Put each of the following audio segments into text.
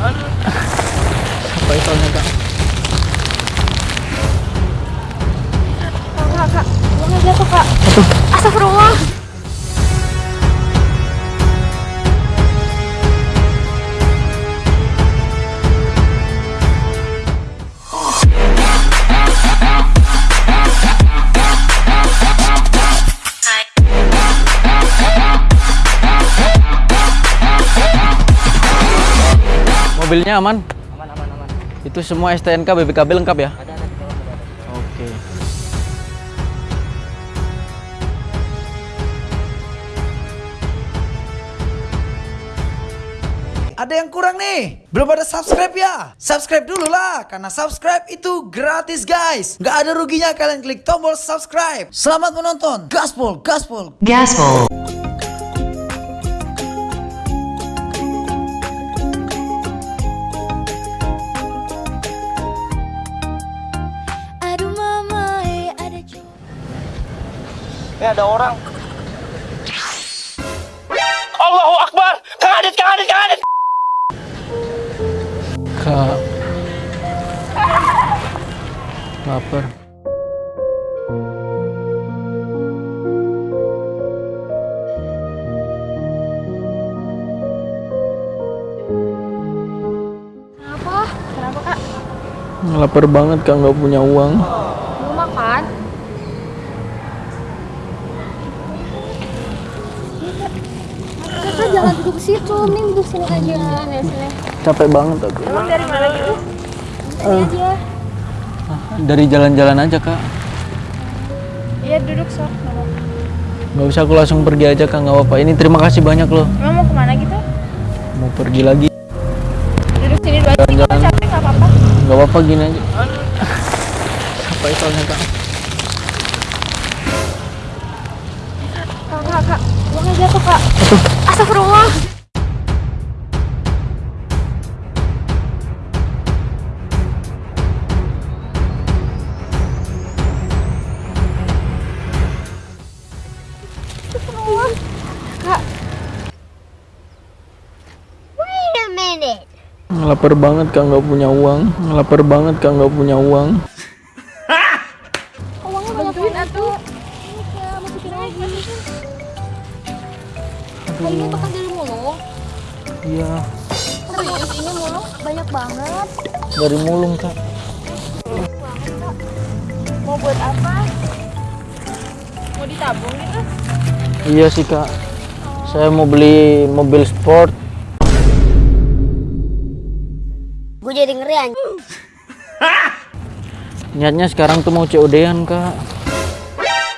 Apa soalnya kak? Kak, kak, uangnya jatuh kak. Astagfirullah. Mobilnya aman? Aman, aman, aman. Itu semua STNK BPKB lengkap ya? Ada, ada dalam, ada, ada. Oke. Ada yang kurang nih? Belum ada subscribe ya? Subscribe dulu lah, karena subscribe itu gratis guys. Nggak ada ruginya kalian klik tombol subscribe. Selamat menonton. Gaspol, gaspol. Gaspol. Ada orang. Allahu Akbar! Kang Adit, Kang Adit, Kang Adit! Kak. Lapar. Kenapa? Kenapa kak? Lapar banget kak nggak punya uang. Mau makan? Kakak jangan duduk situ, mending duduk sini aja. Sini, sini. Capek banget aku. Emang dari mana gitu? Sini aja. Dari jalan-jalan aja kak. Iya duduk sok. Nggak usah aku langsung pergi aja kak nggak apa-apa. Ini terima kasih banyak loh. Emang mau ke mana gitu? Mau pergi lagi. Duduk sini dulu aja. Kalau Jalan-jalan. capek nggak apa-apa. Nggak apa-apa gini aja. Apa soalnya kak? Kak, kak, kak. Uangnya jatuh kak. Astagfirullah. Kak. Wait a minute. Lapar banget kak nggak punya uang. Lapar banget kak nggak punya uang. Uangnya banyak banget tuh. Ini kak, masukin lagi. Dari mulung. Iya. Serius, ini mulung banyak banget. Dari mulung kak. Mau buat apa? Mau ditabung gitu? Iya sih kak. Saya mau beli mobil sport. Gue jadi ngeri anjing. Niatnya sekarang tuh mau COD-an kak.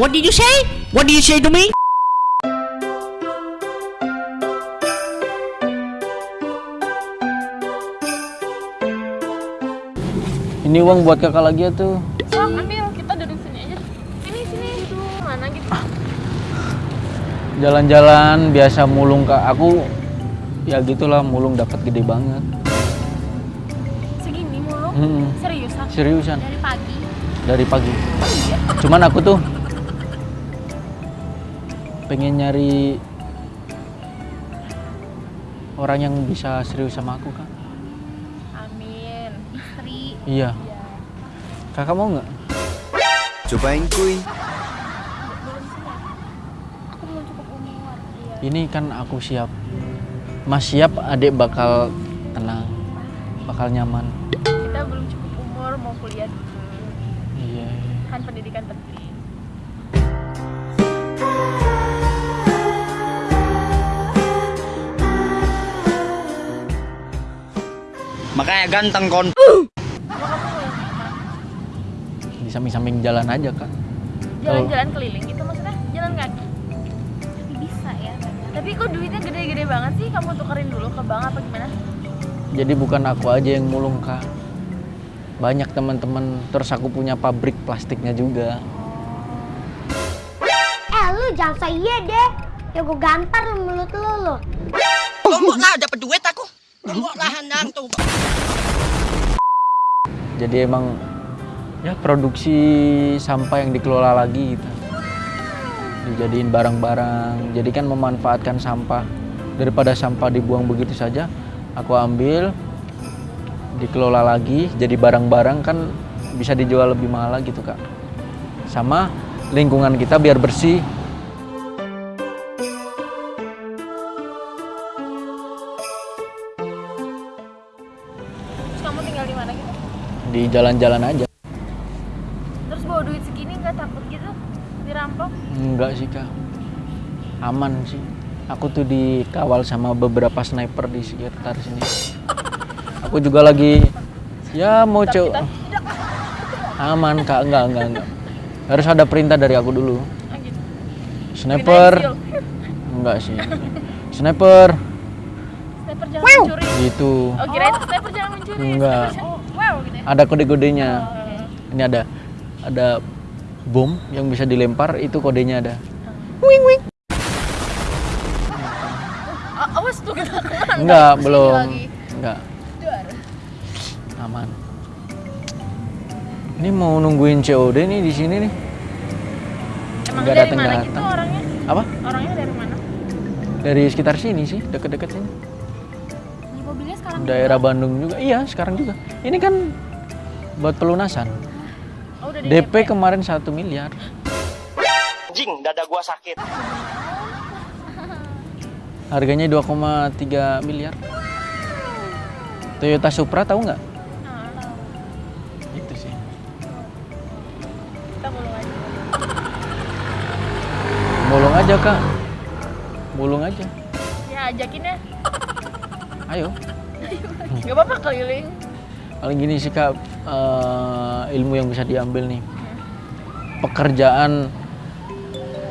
What did you say? What did you say to me? Ini uang buat kakak lagi ya tuh. Sok, ambil. Kita duduk sini aja. Sini, sini. Duduk mana gitu. Jalan-jalan biasa mulung kak. Aku ya gitulah mulung dapat gede banget. Segini mulung. Mm-mm. Seriusan? Seriusan Dari pagi. dari pagi. Cuman aku tuh pengen nyari orang yang bisa serius sama aku kak. Amin. Istri. Iya. Kakak mau nggak? Cobain kuy. Aku belum cukup umur. Iya. Ini kan aku siap. Mas siap, adik bakal tenang, bakal nyaman. Kita belum cukup umur mau kuliah dulu. Iya. Kan pendidikan penting. Makanya ganteng kon. Di samping-samping jalan aja kak. Jalan-jalan keliling gitu maksudnya? Jalan kaki? Tapi kok duitnya gede-gede banget sih? Kamu tukerin dulu ke bank apa gimana? Jadi bukan aku aja yang mulung kak. Banyak teman-teman. Terus aku punya pabrik plastiknya juga. Eh lu jangan so iya deh Ya gue gampar lu mulut lu lu Lombok lah dapat duit aku. Lombok lah handang tuh. Jadi emang ya produksi sampah yang dikelola lagi gitu. Dijadiin barang-barang. Jadi kan memanfaatkan sampah daripada sampah dibuang begitu saja. Aku ambil, dikelola lagi jadi barang-barang kan bisa dijual lebih mahal lagi tuh kak sama lingkungan kita biar bersih Terus kamu tinggal di mana gitu? di jalan-jalan aja Terus bawa duit segini nggak takut gitu dirampok? enggak sih kak. Aman sih. Aku tuh dikawal sama beberapa sniper di sekitar sini. Aku juga lagi ya mau coba aman kak. Enggak enggak enggak. Harus ada perintah dari aku dulu. Ah, gitu. sniper. Enggak sih. Sniper. Sniper jangan mencuri. gitu. Oh kirain sniper jangan mencuri. Enggak. Sniper jangan- Oh, wow gitu ya. ada kode-kodenya. Ini ada ada bom yang bisa dilempar itu kodenya ada. Ah, awas tuh kena. enggak belum. lagi. enggak. Aman. Ini mau nungguin COD nih di sini nih. Emang Nggak dari datang- mana datang. gitu orangnya? apa? Orangnya dari mana? dari sekitar sini sih deket-deket sini. Mobilnya sekarang daerah Bandung juga. Iya sekarang juga. Ini kan buat pelunasan udah di DP kemarin satu miliar Anjing, dada gua sakit. harganya 2,3 miliar Toyota Supra tahu nggak itu sih kita mulai aja. bolong aja kak bolong aja Ya ajakin ya. ayo Gak apa-apa keliling. Paling gini sih kak eh, ilmu yang bisa diambil nih. Pekerjaan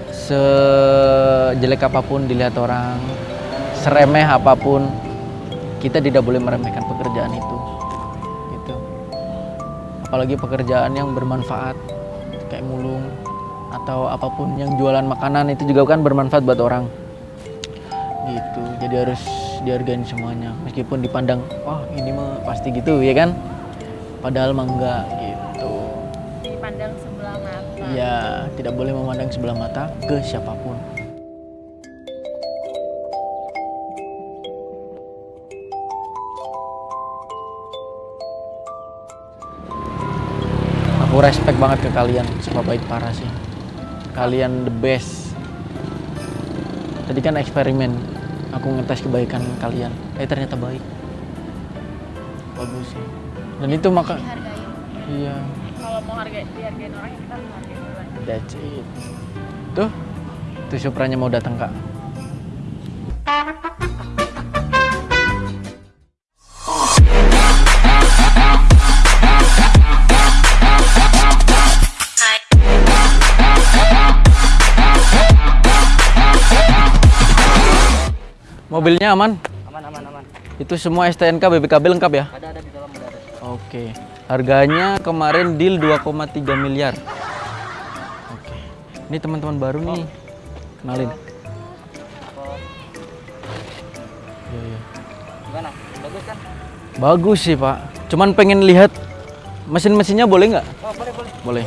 sejelek apa pun dilihat orang seremeh apa pun kita tidak boleh meremehkan pekerjaan itu gitu. Apalagi pekerjaan yang bermanfaat kayak mulung atau apa pun yang jualan makanan itu juga kan bermanfaat buat orang gitu. Jadi harus dihargain semuanya meskipun dipandang wah ini mah pasti gitu ya kan? Padahal mah enggak gitu. Dipandang sebelah mata. ya tidak boleh memandang sebelah mata ke siapa pun. Aku respect banget ke kalian semua baik parah sih. Kalian the best. Tadi kan eksperimen aku ngetes kebaikan kalian eh ternyata baik bagus sih dan itu maka Dihargain. iya Kalau mau harga dihargain orang kita harus hargain orang. That's it. Tuh, tuh Supranya mau datang kak. Mobilnya aman? Aman aman aman. Itu semua STNK BPKB lengkap ya? Ada ada di dalam ada. ada. Oke. Harganya kemarin deal 2,3 miliar. Oke. Ini teman-teman baru nih. Kenalin. Iya, iya. Gimana? Bagus kan? Bagus sih, Pak. Cuman pengen lihat mesin-mesinnya boleh nggak? Oh boleh boleh. Boleh.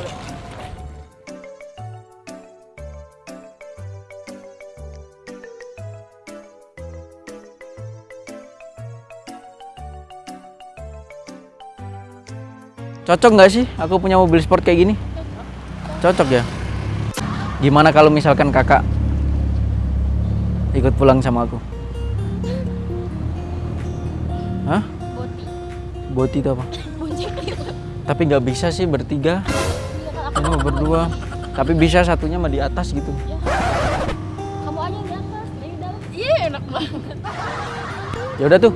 Cocok nggak sih aku punya mobil sport kayak gini? Cocok ya? Gimana kalau misalkan kakak ikut pulang sama aku? Hah? Boti. Boti itu apa? Tapi nggak bisa sih bertiga. Ini mah berdua. Tapi bisa satunya mah di atas gitu. Kamu aja yang di atas, di dalam. Iya, enak banget. Ya udah tuh.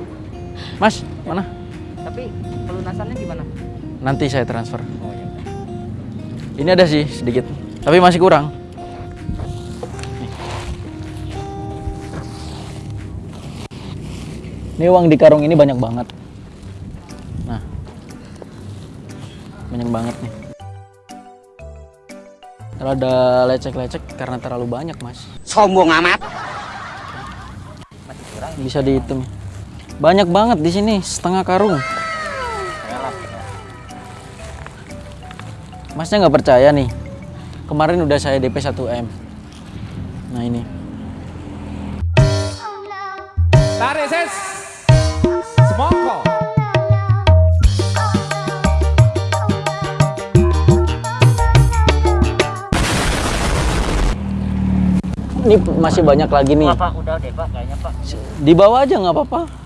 Mas, mana? Tapi pelunasannya gimana? Nanti saya transfer. Oh iya. Ini ada sih sedikit, tapi masih kurang. Nih. Ini uang di karung ini banyak banget. Nah, banyak banget nih. Rada lecek-lecek karena terlalu banyak, Mas. Sombong amat. Bisa dihitung. Banyak banget di sini, setengah karung. masnya nggak percaya nih kemarin udah saya DP 1M nah ini tarik ses semongko ini masih banyak lagi nih. apa, udah deh, Pak, kayaknya, Pak. Di bawah aja nggak apa-apa.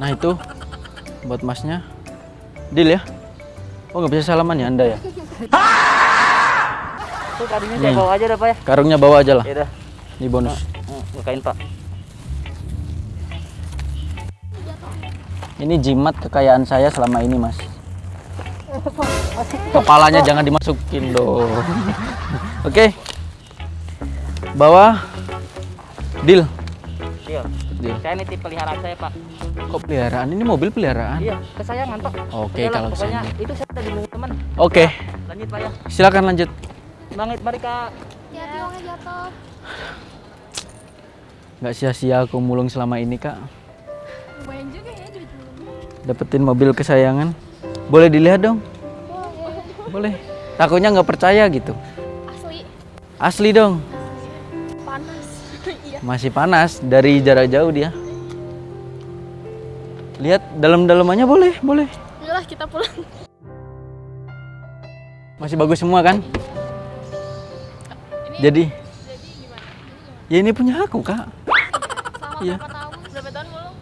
Nah itu buat masnya. Deal ya. Oh nggak bisa salaman ya anda ya? Tuh tadinya saya bawa aja dah Pak ya. Karungnya bawa aja lah. Ya udah, Ini bonus. Hmm, bukain Pak. Ini jimat kekayaan saya selama ini mas. Kepalanya jangan dimasukin dong. Oke. Bawa. Deal. Deal. Deal. Saya nitip peliharaan saya Pak. Kok peliharaan? Ini mobil peliharaan? Iya, kesayangan Pak. Oke, Udahlah, kalau pokoknya kesayangan. itu saya udah dilindungi teman. Oke. Lanjut Pak ya. Silakan lanjut. Kak. Hati-hati uangnya jatuh. Nggak sia-sia aku mulung selama ini kak. Lumayan juga ya duit Dapetin mobil kesayangan. Boleh dilihat dong? Boleh. Takutnya nggak percaya gitu. Asli Asli dong. Masih panas dari jarak jauh dia. Lihat dalam-dalamannya boleh, boleh. Yalah kita pulang. Masih bagus semua kan? Ini Jadi, jadi gimana? ya ini punya aku kak. Selama berapa tahun? Berapa tahun belum?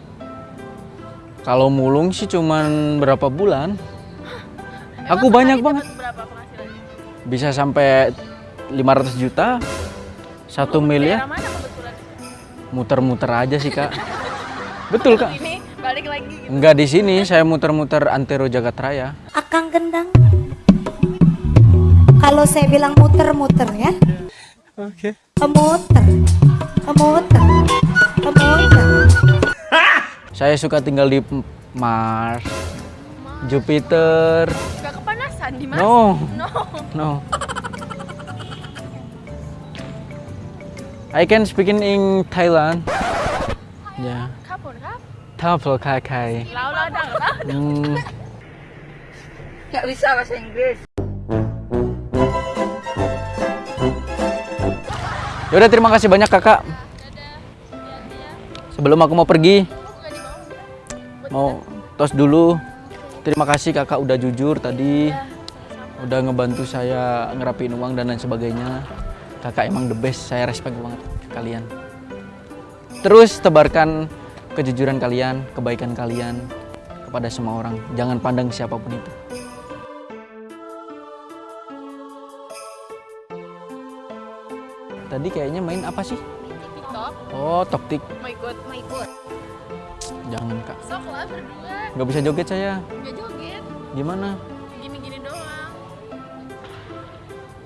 Kalau mulung sih cuman berapa bulan? Emang Aku banyak banget. Berapa penghasilannya? Bisa sampai 500 juta, satu miliar. Mana? Muter-muter aja sih kak. Betul kak. Ini balik lagi gitu. Enggak di sini, saya muter-muter antero Jagat Raya. Akang gendang. Kalau saya bilang muter-muter ya. Oke. Kemuter. Kemuter. Kemuter. Saya suka tinggal di Mars, Jupiter. Gak kepanasan di mana? No, No. no. I can speak in, Thailand. Ya, Kapur kap? Tafel kai kai. Lau lau dang lau. Hmm, bisa bahasa Inggris. Yaudah terima kasih banyak kakak. Sebelum aku mau pergi, mau tos dulu. Terima kasih kakak udah jujur tadi, udah ngebantu saya ngerapiin uang dan lain sebagainya. Kakak emang the best, saya respect banget ke kalian. Terus tebarkan kejujuran kalian, kebaikan kalian kepada semua orang. Jangan pandang siapa pun itu. Tadi kayaknya main apa sih? TikTok. Oh, toktik. Mau ikut? Mau ikut. Jangan kak. Sok lah berdua. Nggak bisa joget saya. Gak joget. Gimana?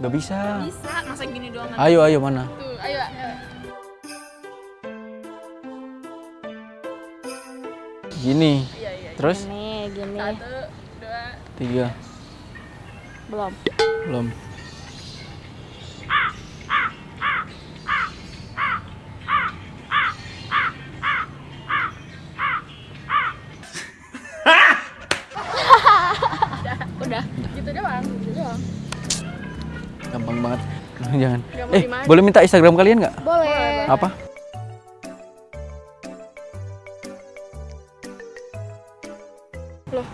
Nggak bisa. Bisa. Masa gini doang? Ayo, ayo mana? Tuh, ayo. ayo. Gini. Iya, iya. Terus? Gini, gini. Satu, dua. Tiga. Belum. Belum. Udah. Gitu doang. Gitu doang. Gampang banget. Jangan. Mau Eh, di mana? boleh minta Instagram kalian nggak? Boleh. Apa? Loh,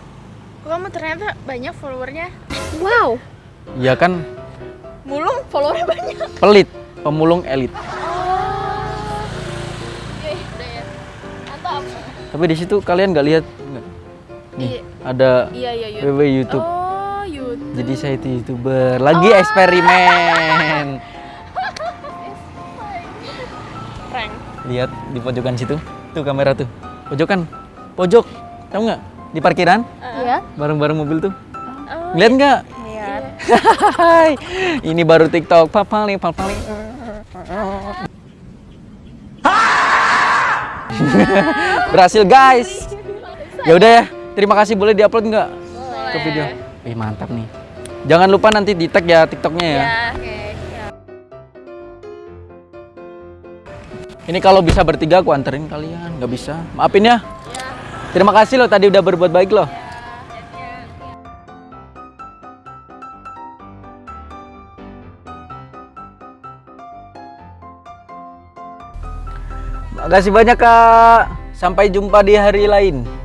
kok kamu ternyata banyak followernya? Wow, Ya kan mulung followernya banyak. pelit, pemulung elit. Iya, udah ya. Mantap. Tapi di situ kalian nggak lihat nggak? Nih, Iya. ada Iya, iya, YouTube. WW YouTube. Oh, YouTube. Jadi saya itu youtuber. Lagi eksperimen. Prank. Lihat di pojokan situ. Tuh kamera tuh. Pojokan. Pojok. Tahu nggak? Di parkiran. Iya. Bareng-bareng mobil tuh. Oh, Ngeliat nggak? Lihat. Hai, ini baru TikTok. Papali, papali. Berhasil guys. Ya udah ya. Terima kasih boleh diupload nggak ke video? Wih mantap nih. Jangan lupa nanti di tag ya TikToknya ya. Ya, oke. Ini kalau bisa bertiga aku anterin kalian. Nggak bisa. Maafin ya. Terima kasih loh tadi udah berbuat baik loh. Makasih banyak kak. Sampai jumpa di hari lain.